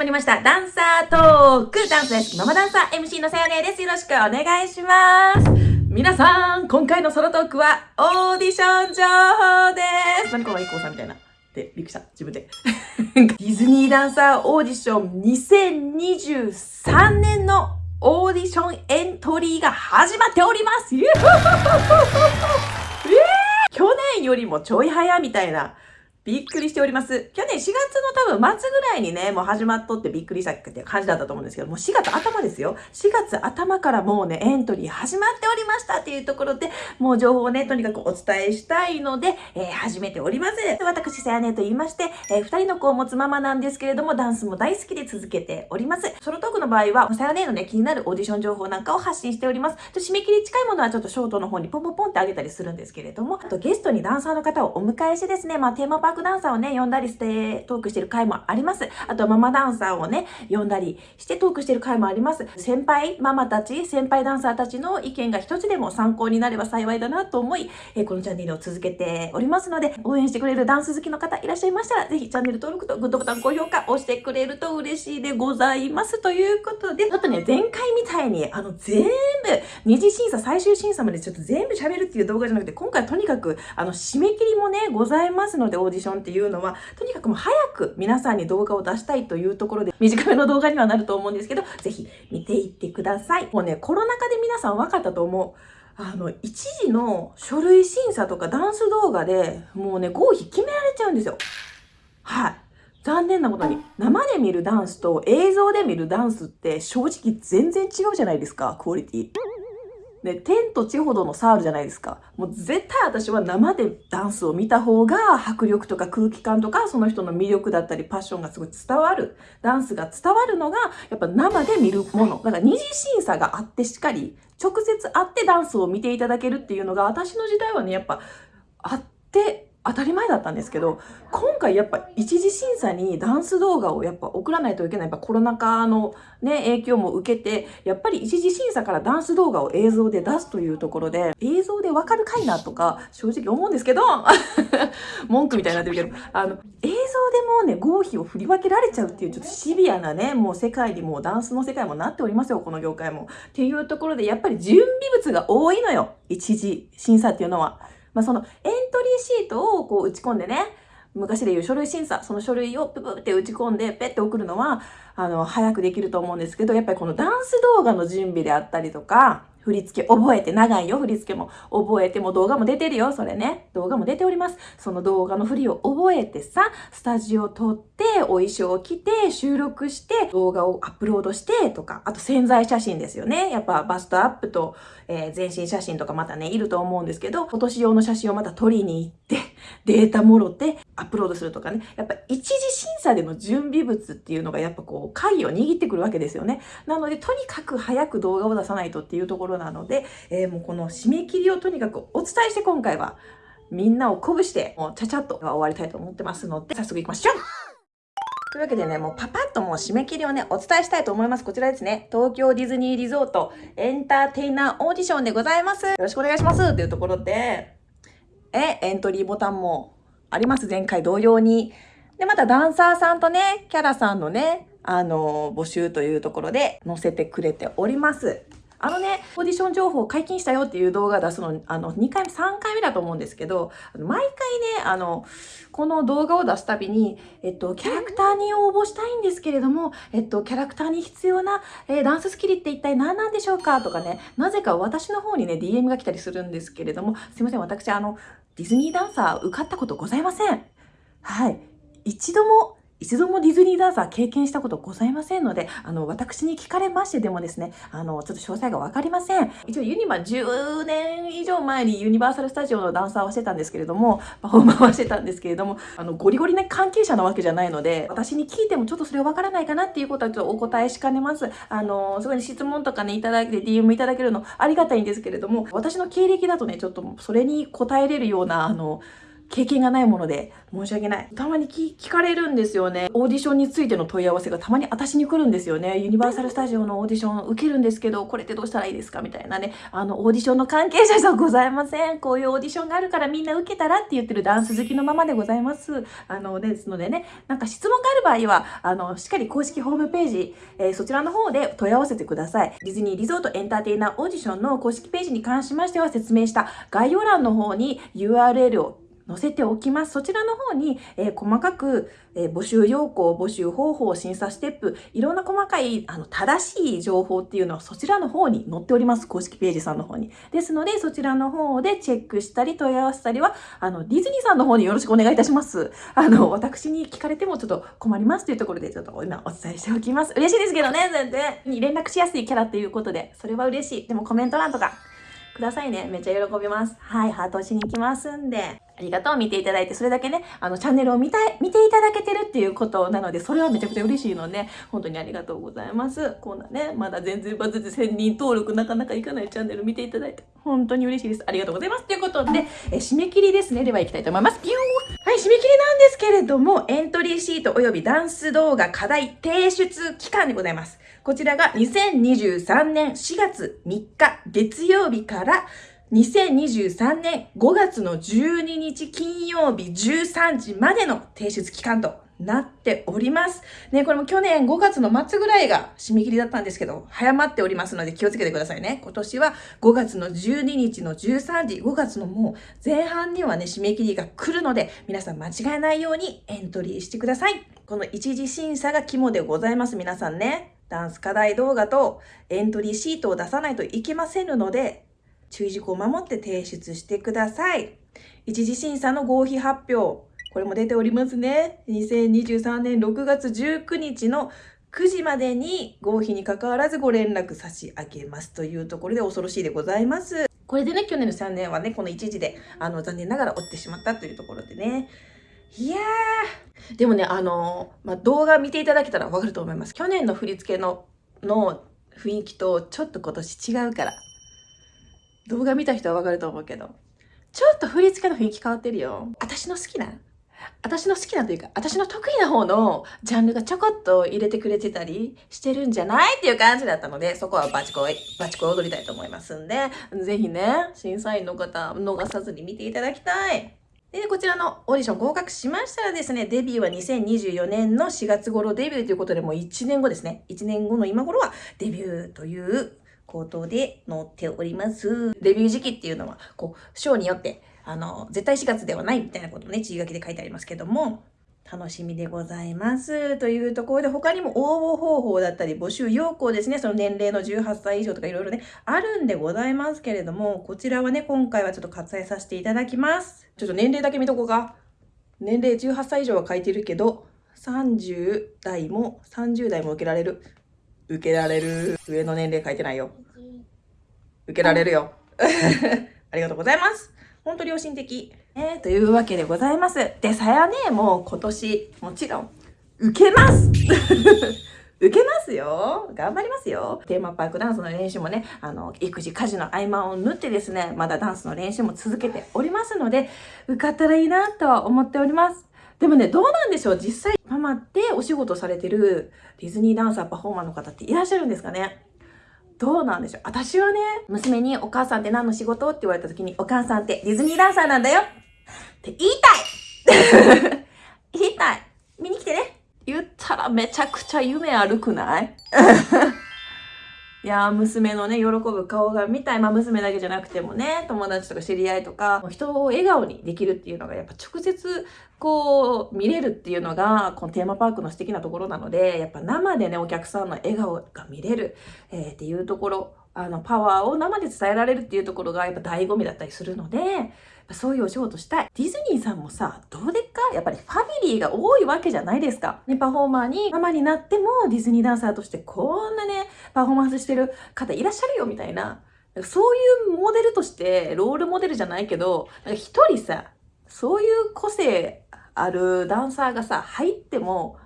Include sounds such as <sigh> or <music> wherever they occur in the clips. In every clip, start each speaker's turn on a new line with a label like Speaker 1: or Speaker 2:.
Speaker 1: まりました。ダンサートーク。ダンス大好きママダンサー MC のさやねです。よろしくお願いします。皆さん、今回のソロトークはオーディション情報です。何この IKKO さんみたいな。で、びっくりした。自分で。<laughs> ディズニーダンサーオーディション2023年のオーディションエントリーが始まっております。ゆー去年よりもちょい早みたいな。びっくりしております。去年4月の多分末ぐらいにね、もう始まっとってびっくりしたっていう感じだったと思うんですけど、もう4月頭ですよ。4月頭からもうね、エントリー始まっておりましたっていうところで、もう情報をね、とにかくお伝えしたいので、えー始めております。私、さやねと言いまして、えー二人の子を持つママなんですけれども、ダンスも大好きで続けております。ソロトークの場合は、さやねのね、気になるオーディション情報なんかを発信しております。と締め切り近いものはちょっとショートの方にポンポンポンってあげたりするんですけれども、あとゲストにダンサーの方をお迎えしてですね、まあテーマパークダンサーをね、呼んだりしてトークしてる回もあります。あとママダンサーをね、呼んだりしてトークしてる回もあります。先輩ママたち、先輩ダンサーたちの意見が一つでも参考になれば幸いだなと思い、えこのチャンネルを続けておりますので、応援してくれるダンス好きの方いらっしゃいましたら、ぜひチャンネル登録とグッドボタン、高評価押してくれると嬉しいでございます。ということで、ちょっとね、前回みたいに、あの、全部、二次審査、最終審査までちょっと全部喋るっていう動画じゃなくて、今回とにかく、あの、締め切りもね、ございますので、オーディションっていうのは、とにかくもう早く皆さんに動画を出したいというところで、短めの動画にはなると思うんですけど、ぜひ見ていってください。もうね、コロナ禍で皆さん分かったと思う。あの、一時の書類審査とかダンス動画でもうね、合否決められちゃうんですよ。はい。残念なことに、生で見るダンスと映像で見るダンスって正直全然違うじゃないですか、クオリティ。で、天と地ほどの差あるじゃないですか。もう絶対私は生でダンスを見た方が迫力とか空気感とかその人の魅力だったりパッションがすごい伝わる。ダンスが伝わるのがやっぱ生で見るもの。だから二次審査があってしっかり直接会ってダンスを見ていただけるっていうのが私の時代はね、やっぱあって当たり前だったんですけど、今回やっぱ一次審査にダンス動画をやっぱ送らないといけない。やっぱコロナ禍のね、影響も受けて、やっぱり一次審査からダンス動画を映像で出すというところで、映像でわかるかいなとか、正直思うんですけど、<laughs> 文句みたいになってるけど、あの、映像でもね、合否を振り分けられちゃうっていうちょっとシビアなね、もう世界にもうダンスの世界もなっておりますよ、この業界も。っていうところで、やっぱり準備物が多いのよ。一次審査っていうのは。まあ、そのエントリーシートをこう打ち込んでね、昔で言う書類審査、その書類をププって打ち込んでペって送るのは、あの、早くできると思うんですけど、やっぱりこのダンス動画の準備であったりとか、振り付け覚えて、長いよ、振り付けも。覚えても動画も出てるよ、それね。動画も出ております。その動画の振りを覚えてさ、スタジオ撮って、お衣装を着て、収録して、動画をアップロードしてとか、あと潜在写真ですよね。やっぱバストアップと、えー全身写真とかまたね、いると思うんですけど、今年用の写真をまた撮りに行って、<laughs> データもろてアップロードするとかね。やっぱ一次審査での準備物っていうのがやっぱこう、鍵を握ってくるわけですよね。なので、とにかく早く動画を出さないとっていうところなので、えーもうこの締め切りをとにかくお伝えして今回は、みんなを鼓舞して、もうちゃちゃっと終わりたいと思ってますので、早速行きましょうというわけでね、もうパパッともう締め切りをね、お伝えしたいと思います。こちらですね。東京ディズニーリゾートエンターテイナーオーディションでございます。よろしくお願いしますっていうところで、え、エントリーボタンもあります。前回同様に。で、またダンサーさんとね、キャラさんのね、あの、募集というところで載せてくれております。あのね、オーディション情報解禁したよっていう動画出すの、あの、2回目、3回目だと思うんですけど、毎回ね、あの、この動画を出すたびに、えっと、キャラクターに応募したいんですけれども、えっと、キャラクターに必要な、えーダンススキルって一体何なんでしょうかとかね、なぜか私の方にね、DM が来たりするんですけれども、すいません、私、あの、ディズニーダンサー受かったことございません。はい。一度も、一度もディズニーダンサー経験したことございませんので、あの、私に聞かれましてでもですね、あの、ちょっと詳細がわかりません。一応ユニバ10年以上前にユニバーサルスタジオのダンサーをしてたんですけれども、パフォーマーはしてたんですけれども、あの、ゴリゴリな関係者なわけじゃないので、私に聞いてもちょっとそれわからないかなっていうことはちょっとお答えしかねます。あの、すごい質問とかね、いただいて DM いただけるのありがたいんですけれども、私の経歴だとね、ちょっとそれに答えれるような、あの、経験がないもので申し訳ない。たまに聞かれるんですよね。オーディションについての問い合わせがたまに私に来るんですよね。ユニバーサルスタジオのオーディション受けるんですけど、これってどうしたらいいですかみたいなね。あの、オーディションの関係者じゃございません。こういうオーディションがあるからみんな受けたらって言ってるダンス好きのままでございます。あの、ですのでね、なんか質問がある場合は、あの、しっかり公式ホームページ、えー、そちらの方で問い合わせてください。ディズニーリゾートエンターテイナーオーディションの公式ページに関しましては説明した概要欄の方に URL を載せておきます。そちらの方に、えー、細かく、えー、募集要項、募集方法、審査ステップ、いろんな細かい、あの、正しい情報っていうのはそちらの方に載っております。公式ページさんの方に。ですので、そちらの方でチェックしたり問い合わせたりは、あの、ディズニーさんの方によろしくお願いいたします。あの、私に聞かれてもちょっと困りますというところで、ちょっと今お伝えしておきます。嬉しいですけどね、全然。に連絡しやすいキャラっていうことで、それは嬉しい。でもコメント欄とか、くださいね。めっちゃ喜びます。はい、ハート押しに行きますんで。ありがとう、見ていただいて、それだけね、あの、チャンネルを見たい、見ていただけてるっていうことなので、それはめちゃくちゃ嬉しいので、本当にありがとうございます。こんなね、まだ全然バズって1000人登録なかなかいかないチャンネル見ていただいて、本当に嬉しいです。ありがとうございます。ということで、え締め切りですね。では行きたいと思います。ピューはい、締め切りなんですけれども、エントリーシート及びダンス動画課題提出期間でございます。こちらが2023年4月3日月曜日から2023年5月の12日金曜日13時までの提出期間となっております。ね、これも去年5月の末ぐらいが締め切りだったんですけど、早まっておりますので気をつけてくださいね。今年は5月の12日の13時、5月のもう前半にはね、締め切りが来るので、皆さん間違えないようにエントリーしてください。この一次審査が肝でございます、皆さんね。ダンス課題動画とエントリーシートを出さないといけませんので、注意事項を守って提出してください。一次審査の合否発表。これも出ておりますね。2023年6月19日の9時までに合否に関わらずご連絡差し上げますというところで恐ろしいでございます。これでね、去年の3年はね、この一時で、あの、残念ながら落ちてしまったというところでね。いやー。でもね、あの、まあ、動画見ていただけたらわかると思います。去年の振り付けの、の雰囲気とちょっと今年違うから。動画見た人はわかると思うけど、ちょっと振り付けの雰囲気変わってるよ。私の好きな私の好きなというか、私の得意な方のジャンルがちょこっと入れてくれてたりしてるんじゃないっていう感じだったので、そこはバチコイ、バチコイ踊りたいと思いますんで、ぜひね、審査員の方、逃さずに見ていただきたい。で、こちらのオーディション合格しましたらですね、デビューは2024年の4月頃デビューということで、もう1年後ですね。1年後の今頃はデビューということで載っております。デビュー時期っていうのは、こう、ショーによって、あの、絶対4月ではないみたいなことね、注意書きで書いてありますけども、楽しみでございます。というところで、他にも応募方法だったり、募集要項ですね、その年齢の18歳以上とかいろいろね、あるんでございますけれども、こちらはね、今回はちょっと割愛させていただきます。ちょっと年齢だけ見とこうか。年齢18歳以上は書いてるけど、30代も30代も受けられる。受けられる。上の年齢書いてないよ。受けられるよ。<laughs> ありがとうございます。ほんと良心的。えー、というわけでございます。で、さやね、もう今年、もちろん、受けます <laughs> 受けますよ。頑張りますよ。テーマパークダンスの練習もね、あの、育児、家事の合間を縫ってですね、まだダンスの練習も続けておりますので、受かったらいいなとは思っております。でもね、どうなんでしょう？実際、ママってお仕事されてるディズニーダンサー、パフォーマーの方っていらっしゃるんですかね？どうなんでしょう？私はね、娘にお母さんって何の仕事？って言われた時に、お母さんってディズニーダンサーなんだよ。って言いたい。<laughs> 言いたい。見に来てね。言ったらめちゃくちゃ夢あるくない？<laughs> いや娘のね、喜ぶ顔が見たい。まあ、娘だけじゃなくてもね、友達とか知り合いとか、人を笑顔にできるっていうのが、やっぱ直接、こう、見れるっていうのが、このテーマパークの素敵なところなので、やっぱ生でね、お客さんの笑顔が見れる、えー、っていうところ、あの、パワーを生で伝えられるっていうところが、やっぱ醍醐味だったりするので、そういうお仕事したい。ディズニーさんもさ、どうでっか？やっぱりファミリーが多いわけじゃないですか。ね、パフォーマーにママになってもディズニーダンサーとしてこんなね、パフォーマンスしてる方いらっしゃるよみたいな。そういうモデルとして、ロールモデルじゃないけど、一人さ、そういう個性あるダンサーがさ、入っても、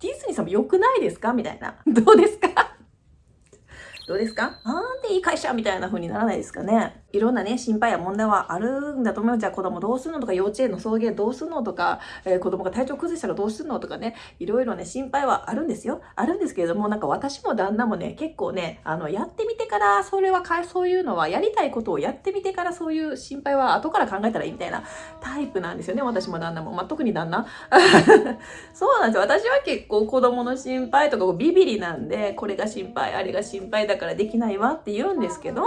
Speaker 1: ディズニーさんも良くないですか？みたいな。<laughs> どうですか？<laughs> どうですか？なんでいい会社みたいな風にならないですかね？いろんなね、心配や問題はあるんだと思う。じゃあ子供どうするのとか、幼稚園の送迎どうするのとか、えー、子供が体調崩したらどうするのとかね、いろいろね、心配はあるんですよ。あるんですけれども、なんか私も旦那もね、結構ね、あの、やってみてから、それはか、そういうのは、やりたいことをやってみてから、そういう心配は後から考えたらいいみたいなタイプなんですよね。私も旦那も。まあ、特に旦那。<laughs> そうなんですよ。私は結構子供の心配とかビビりなんで、これが心配、あれが心配だからできないわって言うんですけど、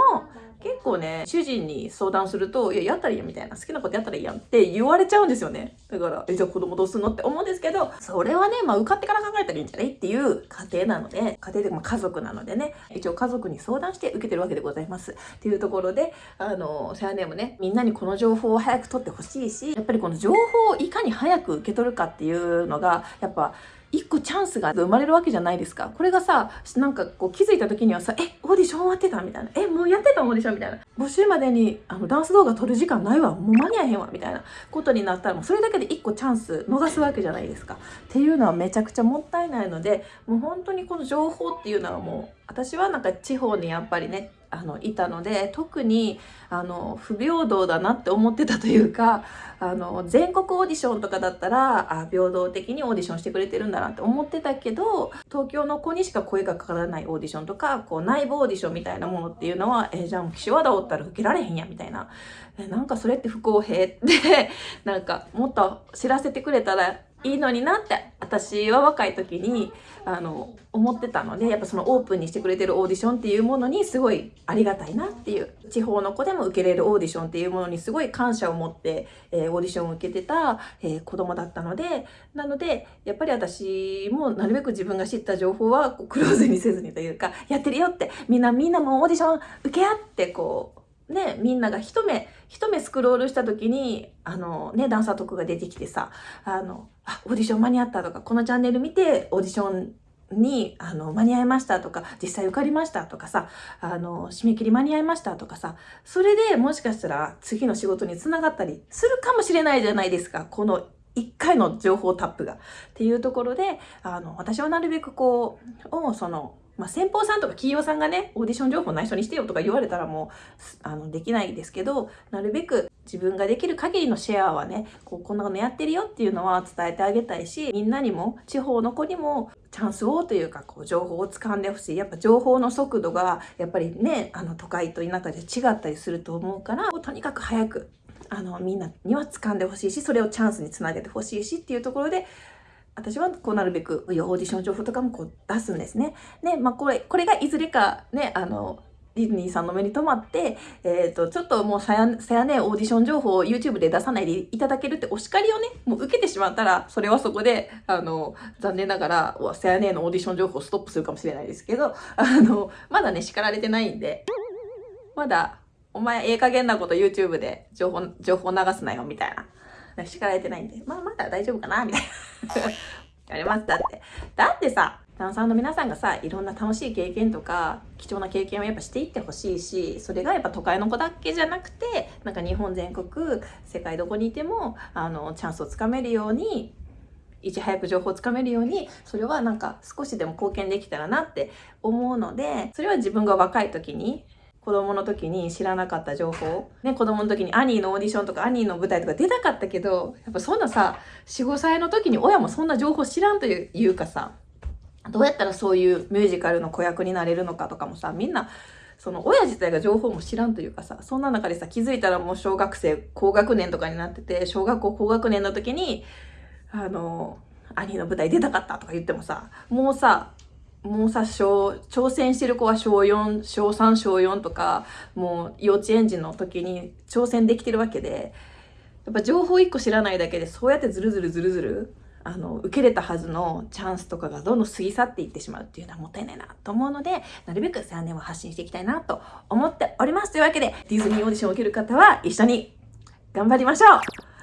Speaker 1: 結構ね、主人に相談すると、いや、やったらいいやみたいな、好きなことやったらいいやんって言われちゃうんですよね。だから、え、じゃあ子供どうすんの？って思うんですけど、それはね、まあ、受かってから考えたらいいんじゃない？っていう家庭なので、家庭でも家族なのでね、一応家族に相談して受けてるわけでございます。っていうところで、あの、セアネームね、みんなにこの情報を早く取ってほしいし、やっぱりこの情報をいかに早く受け取るかっていうのが、やっぱ、一個チャンスが生まれるわけじゃないですか。これがさ、なんかこう気づいた時にはさ、え、オーディション終わってたみたいな。え、もうやってたオーディションみたいな。募集までにあのダンス動画撮る時間ないわ。もう間に合えへんわ。みたいなことになったら、もうそれだけで一個チャンス逃すわけじゃないですか。っていうのはめちゃくちゃもったいないので、もう本当にこの情報っていうのはもう、私はなんか地方にやっぱりね、あのいたので特にあの不平等だなって思ってたというかあの全国オーディションとかだったらあ平等的にオーディションしてくれてるんだなって思ってたけど東京の子にしか声がかからないオーディションとかこう内部オーディションみたいなものっていうのはえじゃあ岸和田おったら受けられへんやみたいな。えなんかそれって不公平？ってなんかもっと知らせてくれたらいいのになって私は若い時にあの思ってたのでやっぱそのオープンにしてくれてるオーディションっていうものにすごいありがたいなっていう地方の子でも受けれるオーディションっていうものにすごい感謝を持って、えー、オーディションを受けてた、えー、子供だったのでなのでやっぱり私もなるべく自分が知った情報はクローズにせずにというかやってるよってみんなみんなもオーディション受け合ってこうね、みんなが一目、一目スクロールした時に、あの、ね、ダンサーとかが出てきてさ、あの、あ、オーディション間に合ったとか、このチャンネル見て、オーディションに、あの、間に合いましたとか、実際受かりましたとかさ、あの、締め切り間に合いましたとかさ、それでもしかしたら次の仕事につながったりするかもしれないじゃないですか、この一回の情報タップが。っていうところで、あの、私はなるべくこう、を、その、まあ、先方さんとか企業さんがね、オーディション情報内緒にしてよとか言われたらもう、あの、できないですけど、なるべく自分ができる限りのシェアはね、こう、こんなのやってるよっていうのは伝えてあげたいし、みんなにも、地方の子にも、チャンスをというか、こう、情報を掴んでほしい。やっぱ情報の速度が、やっぱりね、あの、都会と田舎で違ったりすると思うから、とにかく早く、あの、みんなには掴んでほしいし、それをチャンスにつなげてほしいしっていうところで、私はこうなるべくオーディション情報とかもこう出すんですね。ね、まあこれ、これがいずれかね、あの、ディズニーさんの目に留まって、えっ、ー、と、ちょっともうさや、さやね、オーディション情報を YouTube で出さないでいただけるってお叱りをね、もう受けてしまったら、それはそこで、あの、残念ながら、さやねのオーディション情報をストップするかもしれないですけど、あの、まだね、叱られてないんで、まだ、お前、ええ加減なこと YouTube で情報、情報流すなよ、みたいな。叱られてないんで、まあまだ大丈夫かなみたいな。<laughs> やります。だって。だってさ、ダンサーの皆さんがさ、いろんな楽しい経験とか、貴重な経験をやっぱしていってほしいし、それがやっぱ都会の子だけじゃなくて、なんか日本全国、世界どこにいても、あの、チャンスをつかめるように、いち早く情報をつかめるように、それはなんか少しでも貢献できたらなって思うので、それは自分が若い時に子供の時に知らなかった情報。ね、子供の時にアニーのオーディションとかアニーの舞台とか出たかったけど、やっぱそんなさ、4、5歳の時に親もそんな情報知らんというかさ、どうやったらそういうミュージカルの子役になれるのかとかもさ、みんな、その親自体が情報も知らんというかさ、そんな中でさ、気づいたらもう小学生高学年とかになってて、小学校高学年の時に、あの、兄の舞台出たかったとか言ってもさ、もうさ、もうさ、小、挑戦してる子は小4、小3、小4とか、もう幼稚園児の時に挑戦できてるわけで、やっぱ情報一個知らないだけで、そうやってずるずるずるずる、あの、受けれたはずのチャンスとかがどんどん過ぎ去っていってしまうっていうのはもったいないなと思うので、なるべく3年は発信していきたいなと思っております。というわけで、ディズニーオーディションを受ける方は一緒に頑張りましょう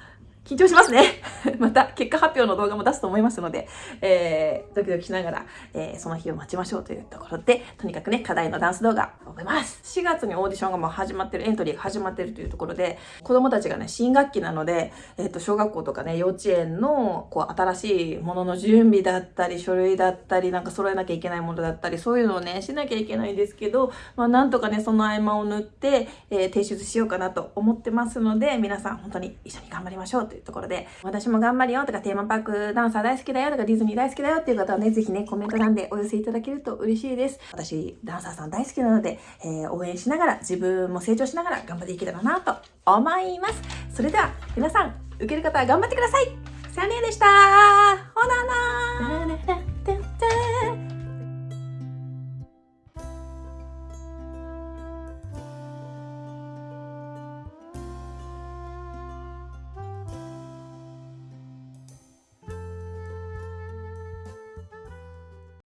Speaker 1: 緊張しますね。<laughs> また結果発表の動画も出すと思いますので、えー、ドキドキしながら、えー、その日を待ちましょうというところで、とにかくね、課題のダンス動画を覚えます。4月にオーディションがもう始まってる、エントリーが始まってるというところで、子供たちがね、新学期なので、えっ、ー、と、小学校とかね、幼稚園の、こう、新しいものの準備だったり、書類だったり、なんか揃えなきゃいけないものだったり、そういうのをね、しなきゃいけないんですけど、まあ、なんとかね、その合間を縫って、え提出しようかなと思ってますので、皆さん本当に一緒に頑張りましょうというところで、私も頑張るよとか、テーマパークダンサー大好きだよとか、ディズニー大好きだよっていう方はね、ぜひね、コメント欄でお寄せいただけると嬉しいです。私、ダンサーさん大好きなので、えー、応援しながら、自分も成長しながら頑張っていけたらなと思います。それでは、皆さん、受ける方は頑張ってください。サニーでしたほなな